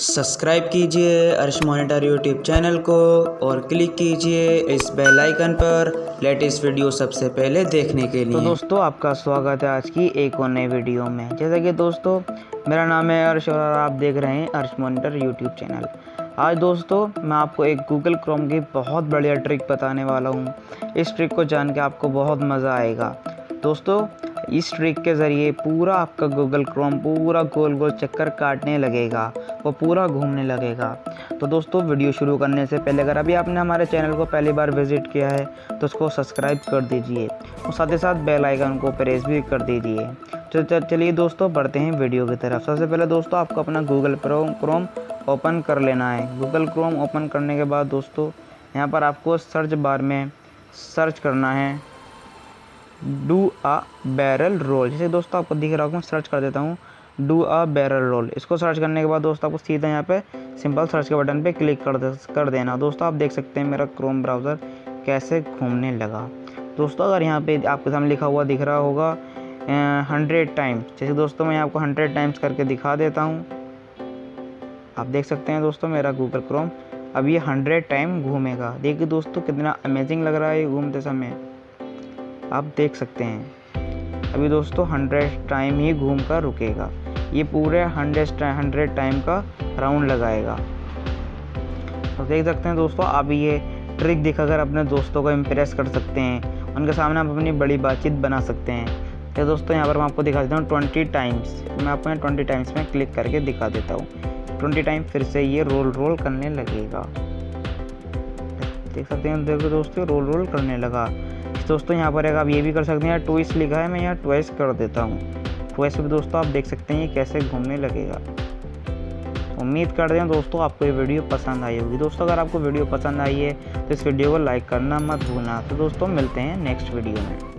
Subscribe कीजिए अर्श monitor YouTube channel को और क्लिक कीजिए इस बेल आइकन पर लेटेस्ट वीडियो सबसे पहले देखने के लिए तो लिए। दोस्तों आपका स्वागत है आज की एक और नई वीडियो में। जैसा कि दोस्तों मेरा नाम है अर्श और आप देख रहे हैं अर्श मॉनिटर यूट्यूब चैनल। आज दोस्तों मैं आपको एक गूगल क्रोम की बहुत बढ़िया ट्रिक बताने वाला हूँ। इस ट्रिक को जान के आपको बहुत मज़ा आएगा। दोस्तों इस ट्रिक के ज़रिए पूरा आपका गूगल क्रोम, पूरा गोल गोल चक्कर काटने लगेगा वो पूरा घूमने लगेगा। तो दोस्तों, वीडियो शुरू करने से पहले अगर अभी आपने हमारे चैनल को पहली बार विज़िट किया है तो उसको सब्सक्राइब कर दीजिए और साथ ही साथ बेल आइकन को प्रेस भी कर दीजिए। तो चलिए दोस्तों, बढ़ते हैं वीडियो की तरफ़। सबसे पहले दोस्तों, आपको अपना गूगल क्रोम ओपन कर लेना है। गूगल क्रोम ओपन करने के बाद दोस्तों, यहाँ पर आपको सर्च बार में सर्च करना है। Do a barrel roll. जैसे दोस्तों आपको दिख रहा होगा, मैं सर्च कर देता हूँ। Do a barrel roll. इसको सर्च करने के बाद दोस्तों आपको सीधा यहाँ पे सिंपल सर्च के बटन पे क्लिक कर दे, कर देना। दोस्तों आप देख सकते हैं मेरा क्रोम ब्राउज़र कैसे घूमने लगा। दोस्तों अगर यहाँ पे आपके सामने लिखा हुआ दिख रहा होगा हंड्रेड टाइम्स जैसे दोस्तों मैं आपको हंड्रेड टाइम्स करके दिखा देता हूँ। आप देख सकते हैं दोस्तों मेरा गूगल क्रोम अब ये हंड्रेड टाइम घूमेगा। देखिए दोस्तों कितना अमेजिंग लग रहा है ये घूमते समय। आप देख सकते हैं। अभी दोस्तों हंड्रेड टाइम ही घूम कर रुकेगा। ये पूरे हंड्रेड हंड्रेड टाइम का राउंड लगाएगा। तो देख सकते हैं दोस्तों, आप ये ट्रिक दिखाकर अपने दोस्तों को इम्प्रेस कर सकते हैं, उनके सामने आप अपनी बड़ी बातचीत बना सकते हैं। तो दोस्तों, यहाँ पर मैं आपको दिखा देता हूँ ट्वेंटी टाइम्स तो मैं आपको ट्वेंटी टाइम्स में क्लिक करके दिखा देता हूँ। ट्वेंटी टाइम फिर से ये रोल रोल करने लगेगा। देख सकते हैं, देखो दोस्तों रोल रोल करने लगा। दोस्तों, यहाँ पर आप ये भी कर सकते हैं ट्विस्ट लिखा है, मैं यहाँ ट्वाइस कर देता हूँ। ट्वाइस भी दोस्तों, आप देख सकते हैं ये कैसे घूमने लगेगा। उम्मीद करते हैं दोस्तों, आपको ये वीडियो पसंद आई होगी। दोस्तों, अगर आपको वीडियो पसंद आई है तो इस वीडियो को लाइक करना मत भूलना। तो दोस्तों, मिलते हैं नेक्स्ट वीडियो में।